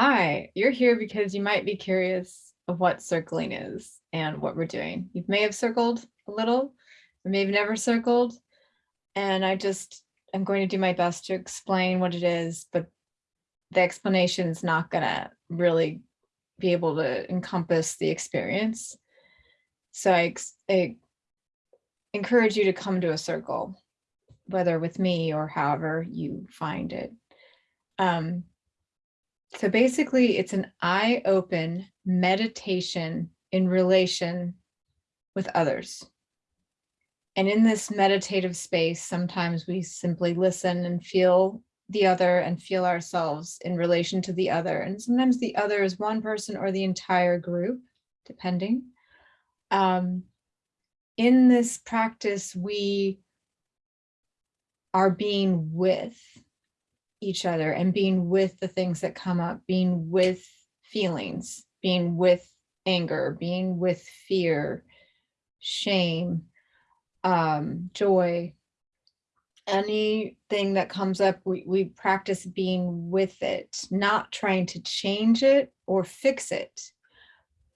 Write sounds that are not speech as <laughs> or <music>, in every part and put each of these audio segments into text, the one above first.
Hi, you're here because you might be curious of what circling is and what we're doing. You may have circled a little, or may have never circled. And I just, I'm going to do my best to explain what it is, but the explanation is not gonna really be able to encompass the experience. So I, I encourage you to come to a circle, whether with me or however you find it. Um, so basically, it's an eye open meditation in relation with others. And in this meditative space, sometimes we simply listen and feel the other and feel ourselves in relation to the other. And sometimes the other is one person or the entire group, depending. Um, in this practice, we are being with each other and being with the things that come up, being with feelings, being with anger, being with fear, shame, um, joy, anything that comes up, we, we practice being with it, not trying to change it or fix it.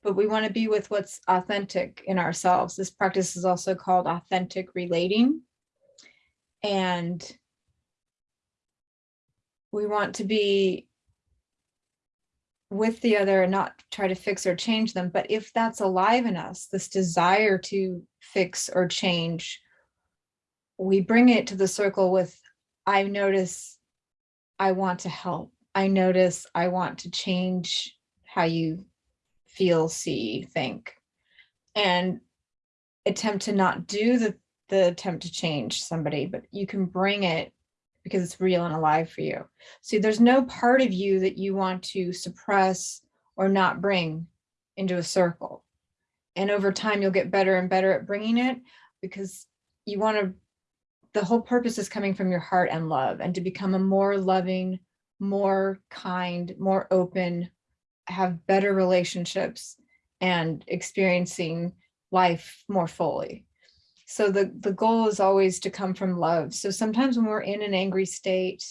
But we want to be with what's authentic in ourselves. This practice is also called authentic relating. And we want to be with the other and not try to fix or change them. But if that's alive in us, this desire to fix or change, we bring it to the circle with, I notice I want to help. I notice I want to change how you feel, see, think. And attempt to not do the, the attempt to change somebody, but you can bring it because it's real and alive for you. See, there's no part of you that you want to suppress or not bring into a circle. And over time, you'll get better and better at bringing it because you want to, the whole purpose is coming from your heart and love and to become a more loving, more kind, more open, have better relationships and experiencing life more fully. So the, the goal is always to come from love. So sometimes when we're in an angry state,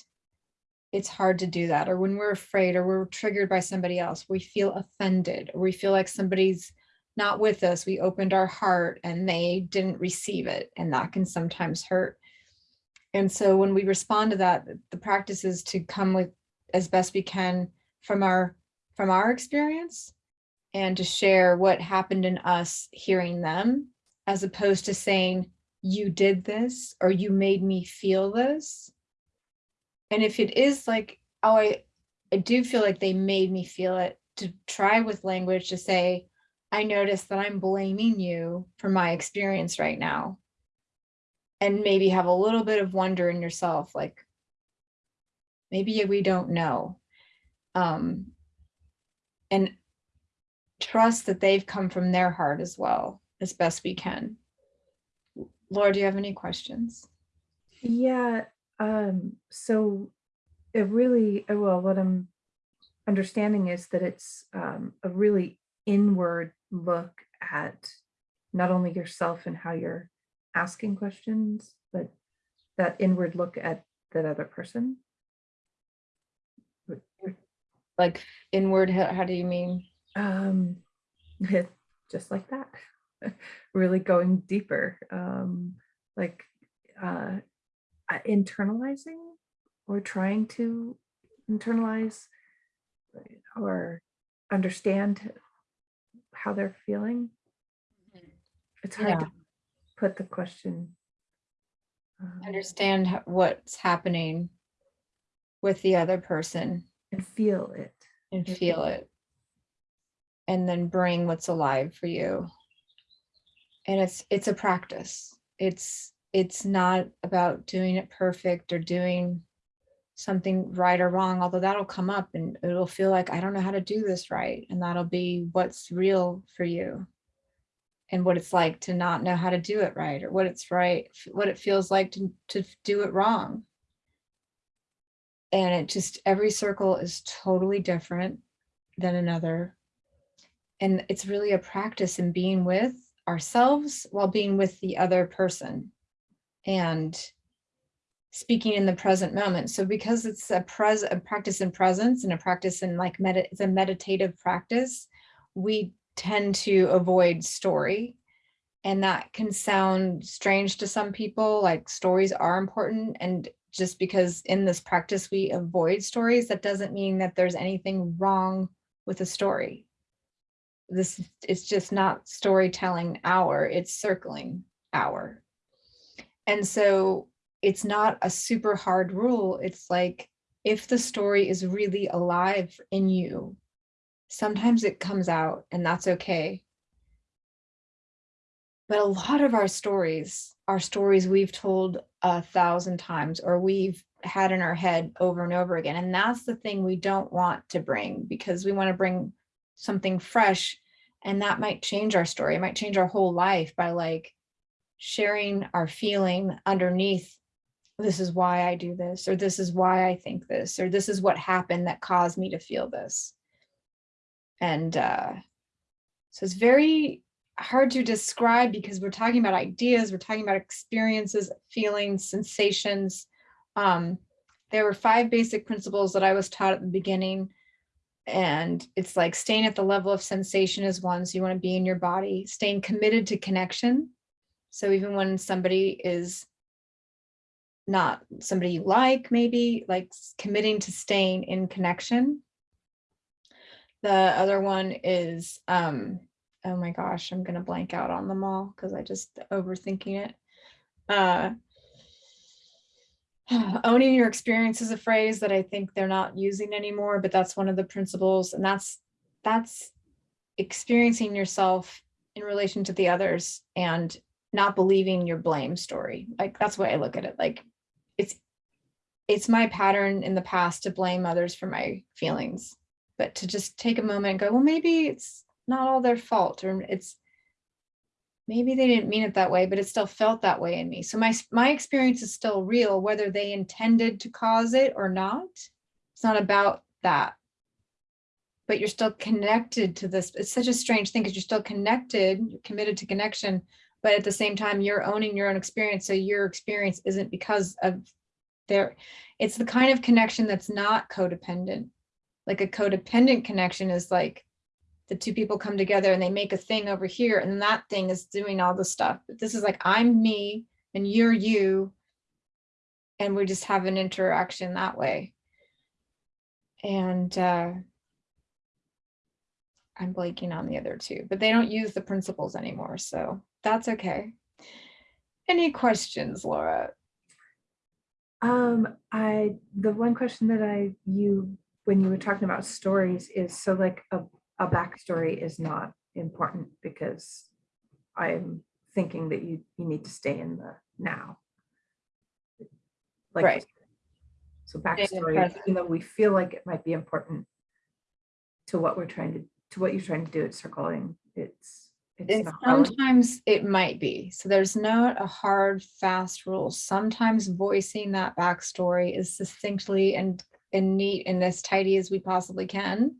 it's hard to do that. Or when we're afraid or we're triggered by somebody else, we feel offended or we feel like somebody's not with us. We opened our heart and they didn't receive it. And that can sometimes hurt. And so when we respond to that, the practice is to come with as best we can from our from our experience and to share what happened in us hearing them as opposed to saying, you did this or you made me feel this. And if it is like, oh, I, I do feel like they made me feel it, to try with language to say, I notice that I'm blaming you for my experience right now. And maybe have a little bit of wonder in yourself, like, maybe we don't know. Um, and trust that they've come from their heart as well as best we can. Laura, do you have any questions? Yeah, um, so it really, uh, well, what I'm understanding is that it's um, a really inward look at not only yourself and how you're asking questions, but that inward look at that other person. Like inward, how, how do you mean? Um, <laughs> just like that. <laughs> really going deeper, um, like uh, uh, internalizing or trying to internalize or understand how they're feeling. It's hard Yeah. to put the question. um, Understand what's happening with the other person and feel it. and feel it. And then bring what's alive for you. And it's, it's a practice. It's, it's not about doing it perfect or doing something right or wrong, although that'll come up and it'll feel like, I don't know how to do this right. And that'll be what's real for you. And what it's like to not know how to do it right or what it's right, what it feels like to, to do it wrong. And it just, every circle is totally different than another. And it's really a practice in being with ourselves while being with the other person. And speaking in the present moment. So because it's a pres a practice in presence and a practice in like med it's a meditative practice, we tend to avoid story. And that can sound strange to some people, like stories are important. And just because in this practice we avoid stories, that doesn't mean that there's anything wrong with a story. This it's just not storytelling hour, it's circling hour. And so it's not a super hard rule. It's like if the story is really alive in you, sometimes it comes out and that's okay. But a lot of our stories are stories we've told a thousand times or we've had in our head over and over again. And that's the thing we don't want to bring because we want to bring something fresh and that might change our story. It might change our whole life by like sharing our feeling underneath this is why I do this, or this is why I think this, or this is what happened that caused me to feel this. And uh, so it's very hard to describe because we're talking about ideas, we're talking about experiences, feelings, sensations. Um, there were five basic principles that I was taught at the beginning. And it's like staying at the level of sensation is one, so you want to be in your body, staying committed to connection. So even when somebody is not somebody you like, maybe like committing to staying in connection. The other one is, um, oh my gosh, I'm gonna blank out on them all because I just overthinking it. Uh, <sighs> owning your experience is a phrase that I think they're not using anymore, but that's one of the principles and that's that's experiencing yourself in relation to the others and not believing your blame story. Like that's what I look at it like it's it's my pattern in the past to blame others for my feelings, but to just take a moment and go, well, maybe it's not all their fault or it's maybe they didn't mean it that way, but it still felt that way in me. So my, my experience is still real, whether they intended to cause it or not. It's not about that. But you're still connected to this. It's such a strange thing because you're still connected, you're committed to connection, but at the same time, you're owning your own experience. So your experience isn't because of their, it's the kind of connection that's not codependent. Like a codependent connection is like the two people come together and they make a thing over here and that thing is doing all the stuff. But this is like, I'm me and you're you. And we just have an interaction that way. And uh, I'm blanking on the other two, but they don't use the principles anymore. So that's okay. Any questions, Laura? Um, I, the one question that I, you, when you were talking about stories is, so like a, a backstory is not important because I'm thinking that you, you need to stay in the now. Like, Right. So backstory, even though we feel like it might be important to what we're trying to, to what you're trying to do at circling, it's, it's And not. relevant. sometimes it might be. So there's not a hard, fast rule. Sometimes voicing that backstory is succinctly and, and neat and as tidy as we possibly can.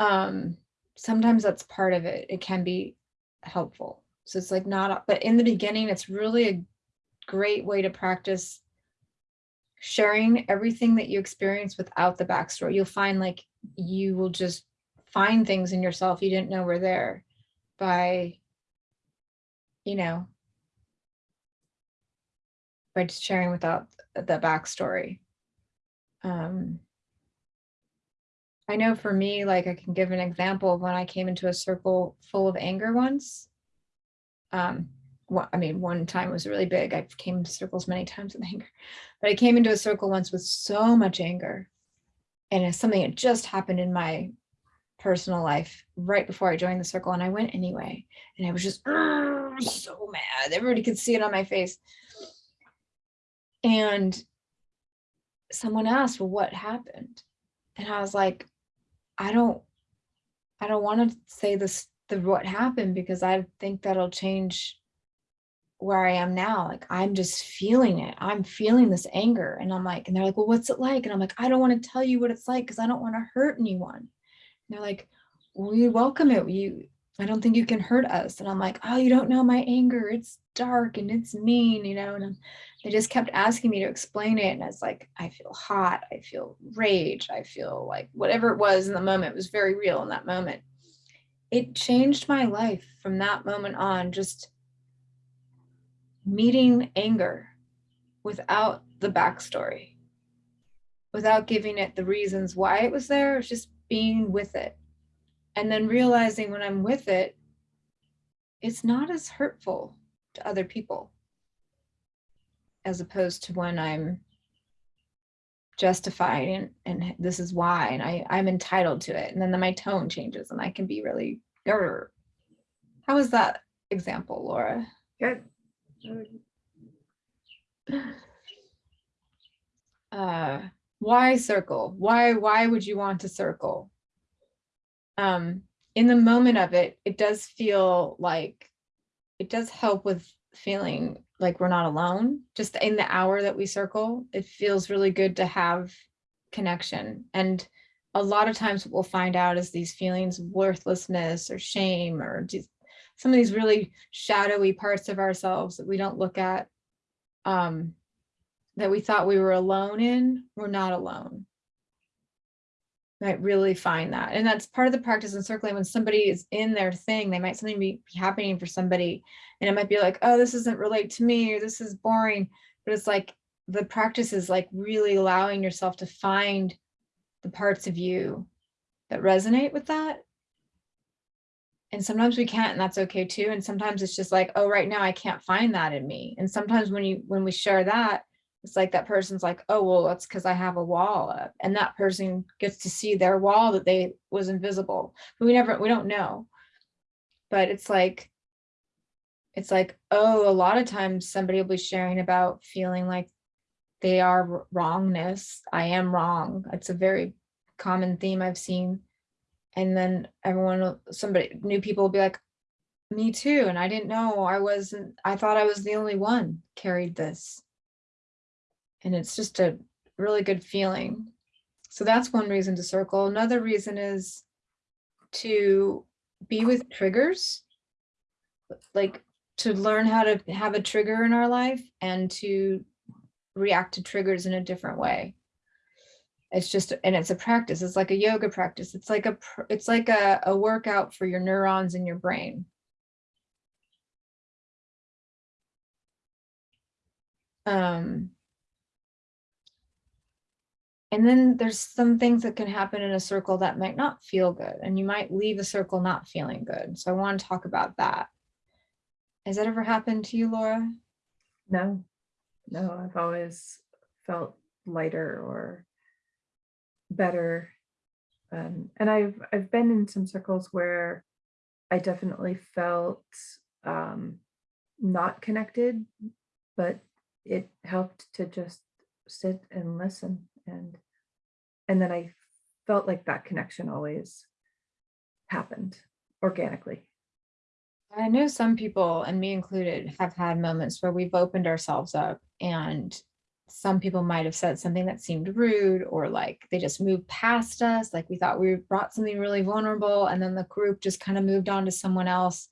Um, sometimes that's part of it. It can be helpful. So it's like not, but in the beginning, it's really a great way to practice sharing everything that you experience without the backstory. You'll find like you will just find things in yourself you didn't know were there by, you know, by just sharing without th- the backstory. Um, I know for me, like I can give an example of when I came into a circle full of anger once. Um, wha- I mean, one time was really big. I came to circles many times with <laughs> anger, but I came into a circle once with so much anger. And it's something that just happened in my personal life right before I joined the circle and I went anyway. And I was just so mad. Everybody could see it on my face. And someone asked, well, what happened? And I was like, I don't, I don't want to say this, the what happened because I think that'll change where I am now. Like, I'm just feeling it. I'm feeling this anger. And I'm like, and they're like, well, what's it like? And I'm like, I don't want to tell you what it's like because I don't want to hurt anyone. And they're like, we welcome it. You I don't think you can hurt us. And I'm like, oh, you don't know my anger. It's dark and it's mean, you know, and they just kept asking me to explain it. And it's like, I feel hot. I feel rage. I feel like whatever it was in the moment was very real in that moment. It changed my life from that moment on, just meeting anger without the backstory, without giving it the reasons why it was there. It's just being with it and then realizing when I'm with it, it's not as hurtful to other people as opposed to when I'm justifying and, and this is why and I, I'm entitled to it. And then my tone changes and I can be really "Grr." How was that example, Laura? Good. Uh, why circle? Why why would you want to circle? Um, in the moment of it, it does feel like, it does help with feeling like we're not alone. Just in the hour that we circle, it feels really good to have connection. And a lot of times what we'll find out is these feelings of worthlessness or shame or just some of these really shadowy parts of ourselves that we don't look at um, that we thought we were alone in, we're not alone might really find that. And that's part of the practice in circling when somebody is in their thing, they might something be be happening for somebody and it might be like, oh, this doesn't relate to me or this is boring. But it's like the practice is like really allowing yourself to find the parts of you that resonate with that. And sometimes we can't, and that's okay too. And sometimes it's just like, oh, right now I can't find that in me. And sometimes when you when we share that, it's like that person's like, oh, well, that's because I have a wall up. And that person gets to see their wall that they was invisible. But we never, we don't know. But it's like, it's like, oh, a lot of times somebody will be sharing about feeling like they are wrongness. I am wrong. It's a very common theme I've seen. And then everyone, somebody, new people will be like, me too. And I didn't know I wasn't, I thought I was the only one carried this and it's just a really good feeling. So that's one reason to circle. Another reason is to be with triggers, like to learn how to have a trigger in our life and to react to triggers in a different way. It's just, and it's a practice. It's like a yoga practice. It's like a, it's like a, a workout for your neurons in your brain. Um, and then there's some things that can happen in a circle that might not feel good and you might leave a circle not feeling good. So I want to talk about that. Has that ever happened to you, Laura? No, no, I've always felt lighter or better. Um, and I've I've been in some circles where I definitely felt um, not connected, but it helped to just sit and listen and and then I felt like that connection always happened organically. I know some people, and me included, have had moments where we've opened ourselves up and some people might have said something that seemed rude or like they just moved past us. Like we thought we brought something really vulnerable and then the group just kind of moved on to someone else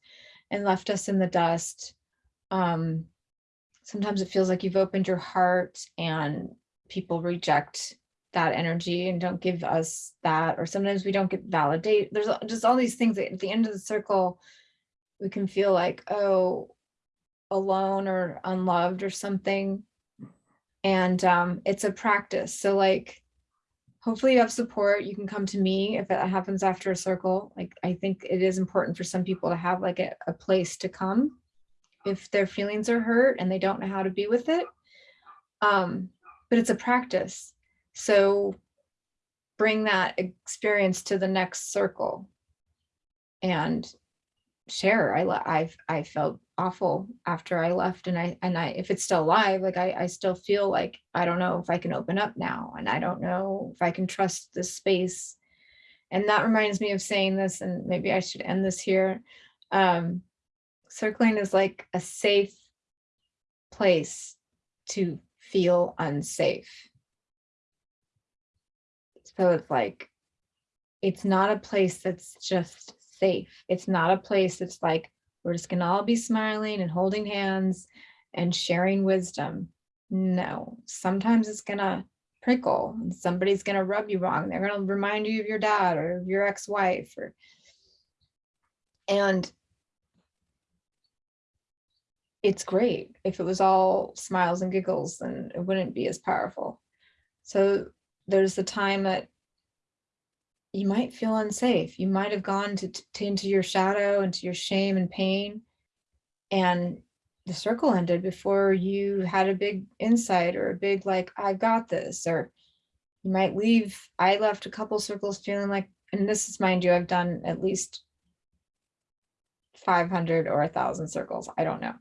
and left us in the dust. Um, sometimes it feels like you've opened your heart and people reject that energy and don't give us that or sometimes we don't get validate there's just all these things that at the end of the circle we can feel like oh alone or unloved or something. And um it's a practice. So like hopefully you have support. You can come to me if it happens after a circle. Like i think it is important for some people to have like a, a place to come if their feelings are hurt and they don't know how to be with it. Um but it's a practice so bring that experience to the next circle and share. I, I've, I felt awful after I left and I, and I, if it's still alive, like I, I still feel like, I don't know if I can open up now and I don't know if I can trust this space. And that reminds me of saying this, and maybe I should end this here. Um, circling is like a safe place to feel unsafe. So it's like, it's not a place that's just safe. It's not a place that's like, we're just gonna all be smiling and holding hands and sharing wisdom. No, sometimes it's gonna prickle and somebody's gonna rub you wrong. They're gonna remind you of your dad or your ex-wife or and it's great. If it was all smiles and giggles, then it wouldn't be as powerful. So there's the time that you might feel unsafe. You might have gone to, to into your shadow, into your shame and pain. And the circle ended before you had a big insight or a big like, I got this, or you might leave. I left a couple circles feeling like, and this is mind you, I've done at least 500 or a thousand circles. I don't know.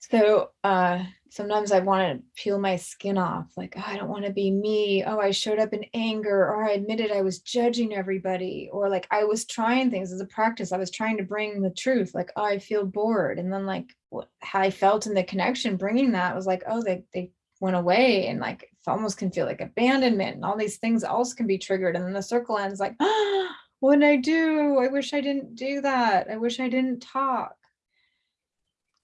So uh, sometimes I want to peel my skin off, like, "Oh, I don't want to be me. Oh, I showed up in anger, or I admitted I was judging everybody, or like I was trying things as a practice. I was trying to bring the truth, like, oh, I feel bored. And then like how I felt in the connection, bringing that was like, oh, they, they went away and like, it almost can feel like abandonment and all these things else can be triggered. And then the circle ends like, ah, <gasps> what did I do? I wish I didn't do that. I wish I didn't talk.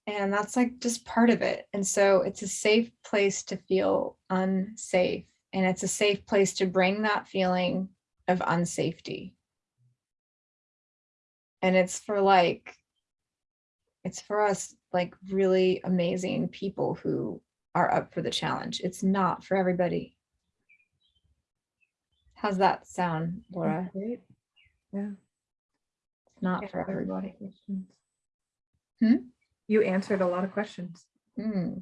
And that's like just part of it. And so it's a safe place to feel unsafe. And it's a safe place to bring that feeling of unsafety. And it's for like, it's for us like really amazing people who are up for the challenge. It's not for everybody. How's that sound, Laura? Great. Yeah. It's not for a lot of everybody. questions. Hmm? You answered a lot of questions. Mm,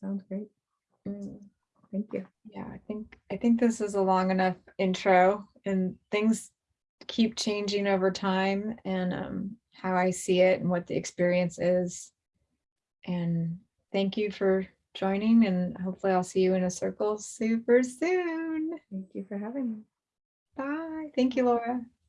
Sounds great. mm. Thank you. Yeah, I think, I think this is a long enough intro and things keep changing over time and um, how I see it and what the experience is. And thank you for joining and hopefully I'll see you in a circle super soon. Thank you for having me. Bye. Thank you, Laura.